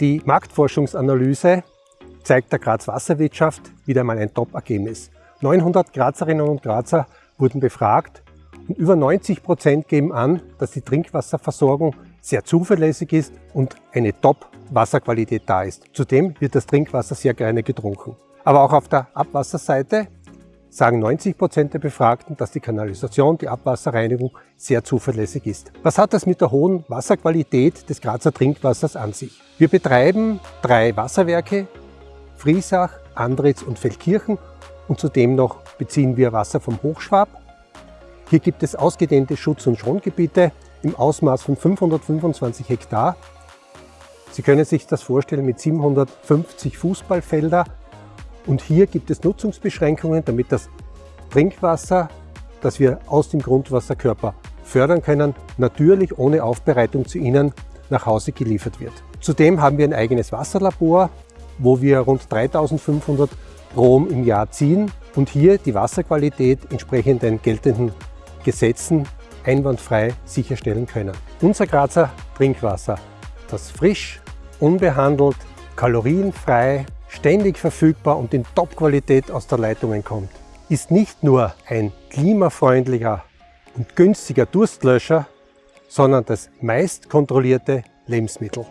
Die Marktforschungsanalyse zeigt der Graz Wasserwirtschaft wieder mal ein Top-Ergebnis. 900 Grazerinnen und Grazer wurden befragt und über 90 Prozent geben an, dass die Trinkwasserversorgung sehr zuverlässig ist und eine Top-Wasserqualität da ist. Zudem wird das Trinkwasser sehr gerne getrunken. Aber auch auf der Abwasserseite sagen 90 Prozent der Befragten, dass die Kanalisation, die Abwasserreinigung sehr zuverlässig ist. Was hat das mit der hohen Wasserqualität des Grazer Trinkwassers an sich? Wir betreiben drei Wasserwerke, Friesach, Andritz und Feldkirchen und zudem noch beziehen wir Wasser vom Hochschwab. Hier gibt es ausgedehnte Schutz- und Schongebiete im Ausmaß von 525 Hektar. Sie können sich das vorstellen mit 750 Fußballfelder und hier gibt es Nutzungsbeschränkungen, damit das Trinkwasser, das wir aus dem Grundwasserkörper fördern können, natürlich ohne Aufbereitung zu Ihnen nach Hause geliefert wird. Zudem haben wir ein eigenes Wasserlabor, wo wir rund 3500 Proben im Jahr ziehen und hier die Wasserqualität entsprechend den geltenden Gesetzen einwandfrei sicherstellen können. Unser Grazer Trinkwasser, das frisch, unbehandelt, kalorienfrei, ständig verfügbar und in Top-Qualität aus der Leitungen kommt, ist nicht nur ein klimafreundlicher und günstiger Durstlöscher, sondern das meist kontrollierte Lebensmittel.